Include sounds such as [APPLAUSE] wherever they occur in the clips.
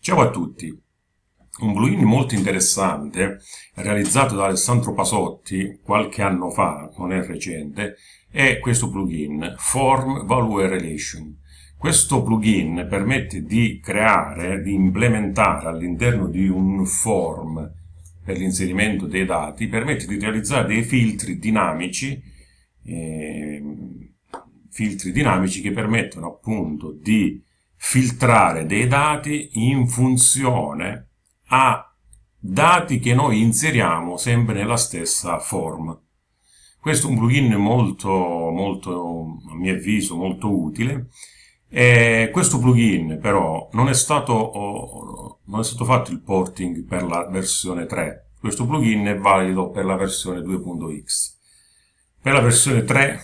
Ciao a tutti! Un plugin molto interessante, realizzato da Alessandro Pasotti qualche anno fa, non è recente, è questo plugin, Form Value Relation. Questo plugin permette di creare, di implementare all'interno di un form per l'inserimento dei dati, permette di realizzare dei filtri dinamici, eh, filtri dinamici che permettono appunto di filtrare dei dati in funzione a dati che noi inseriamo sempre nella stessa form. Questo è un plugin molto, molto a mio avviso, molto utile. E questo plugin però non è, stato, non è stato fatto il porting per la versione 3. Questo plugin è valido per la versione 2.x. Per la versione 3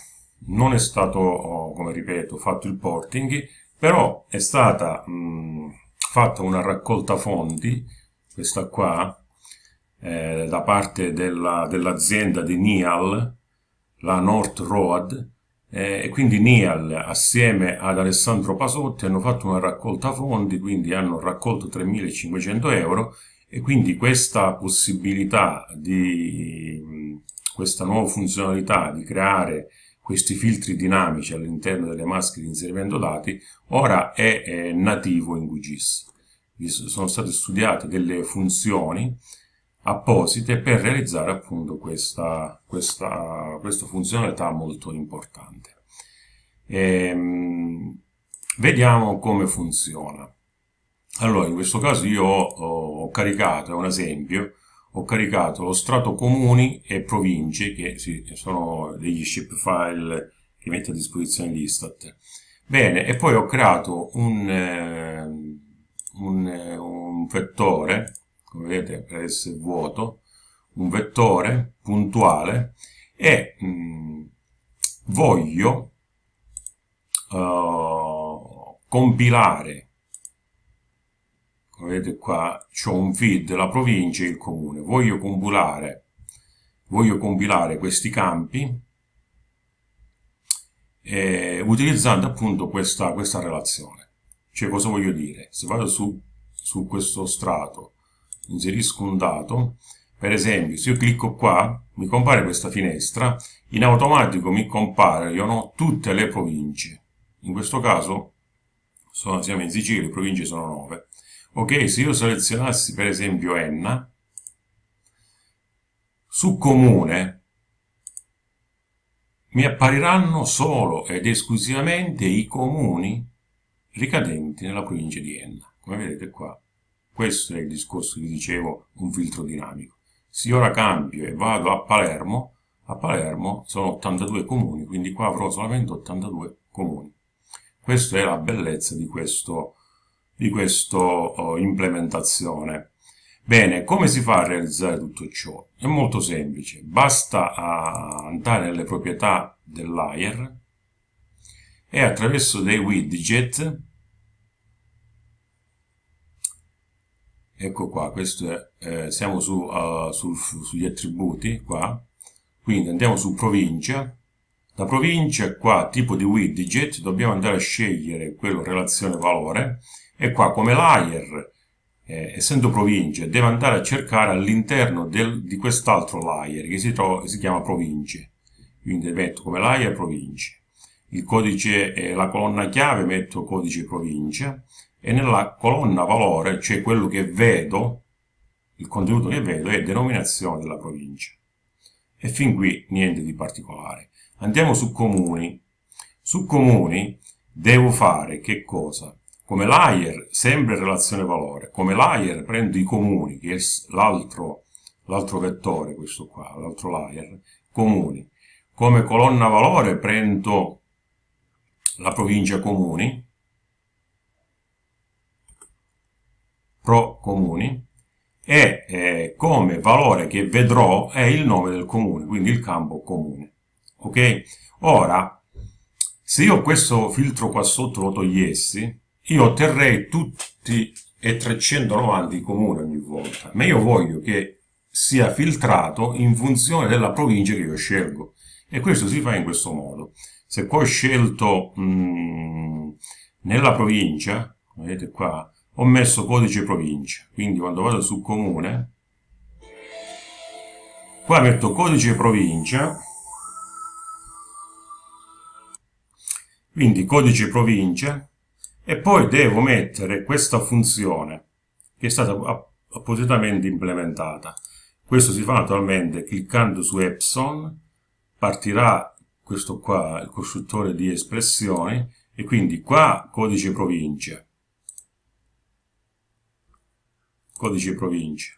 non è stato, come ripeto, fatto il porting, però è stata mh, fatta una raccolta fonti, questa qua, eh, da parte dell'azienda dell di Nial, la North Road, eh, e quindi Nial assieme ad Alessandro Pasotti hanno fatto una raccolta fondi, quindi hanno raccolto 3.500 euro e quindi questa possibilità di questa nuova funzionalità di creare questi filtri dinamici all'interno delle maschere di inserimento dati, ora è, è nativo in QGIS. Sono state studiate delle funzioni apposite per realizzare appunto questa, questa, questa funzionalità molto importante. Ehm, vediamo come funziona. Allora, in questo caso io ho, ho caricato, è un esempio, ho caricato lo strato comuni e province, che sono degli shapefile che mette a disposizione l'Istat. Bene, e poi ho creato un, eh, un, eh, un vettore, come vedete per essere vuoto, un vettore puntuale e mh, mm, voglio uh, compilare vedete qua c'ho un feed la provincia e il comune. Voglio compilare voglio compilare questi campi eh, utilizzando appunto questa, questa relazione. Cioè cosa voglio dire? Se vado su, su questo strato inserisco un dato per esempio se io clicco qua mi compare questa finestra in automatico mi compaiono tutte le province. In questo caso sono, siamo in Sicilia, le province sono 9 Ok, se io selezionassi per esempio Enna, su comune mi appariranno solo ed esclusivamente i comuni ricadenti nella provincia di Enna. Come vedete qua, questo è il discorso che dicevo, un filtro dinamico. Se ora cambio e vado a Palermo, a Palermo sono 82 comuni, quindi qua avrò solamente 82 comuni. Questa è la bellezza di questo di questa oh, implementazione. Bene, come si fa a realizzare tutto ciò? È molto semplice, basta andare nelle proprietà del layer e attraverso dei widget, ecco qua, questo è, eh, siamo su, uh, sul, sugli attributi, qua, quindi andiamo su provincia, da provincia qua tipo di widget dobbiamo andare a scegliere quello relazione valore e qua come layer, eh, essendo province, deve andare a cercare all'interno di quest'altro layer che si, trova, si chiama province. Quindi metto come layer province. Il codice, eh, la colonna chiave metto codice provincia e nella colonna valore, cioè quello che vedo, il contenuto che vedo è denominazione della provincia. E fin qui niente di particolare. Andiamo su comuni. Su comuni devo fare che cosa? Come layer, sempre relazione valore, come layer prendo i comuni, che è l'altro vettore, questo qua, l'altro layer, comuni. Come colonna valore prendo la provincia comuni, pro comuni, e eh, come valore che vedrò è il nome del comune, quindi il campo comune. Ok? Ora, se io questo filtro qua sotto lo togliessi, io otterrei tutti e 390 i comuni ogni volta, ma io voglio che sia filtrato in funzione della provincia che io scelgo. E questo si fa in questo modo. Se poi ho scelto mh, nella provincia, vedete qua, ho messo codice provincia, quindi quando vado su comune, qua metto codice provincia, quindi codice provincia, e poi devo mettere questa funzione che è stata appositamente implementata. Questo si fa naturalmente cliccando su Epson, partirà questo qua, il costruttore di espressioni, e quindi qua codice provincia, codice provincia.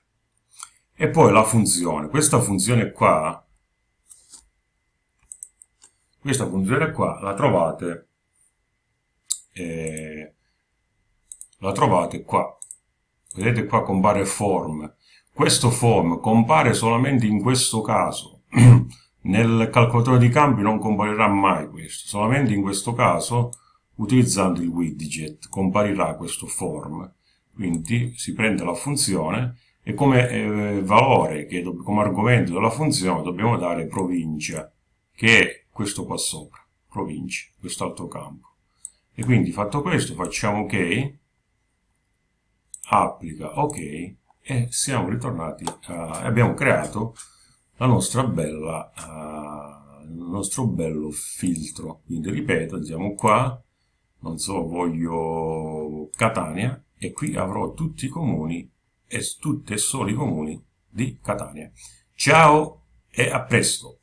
E poi la funzione, questa funzione qua, questa funzione qua la trovate, eh, la trovate qua. Vedete qua compare form. Questo form compare solamente in questo caso. [CLEARS THROAT] Nel calcolatore di campi non comparirà mai questo, solamente in questo caso utilizzando il widget comparirà questo form quindi si prende la funzione e come eh, valore, che come argomento della funzione dobbiamo dare provincia, che è questo qua sopra, provincia, quest'altro campo. E quindi fatto questo facciamo ok, applica ok e siamo ritornati e abbiamo creato la nostra bella, uh, il nostro bello filtro. Quindi ripeto, andiamo qua, non so, voglio Catania, e qui avrò tutti i comuni e tutti e soli i comuni di Catania. Ciao e a presto!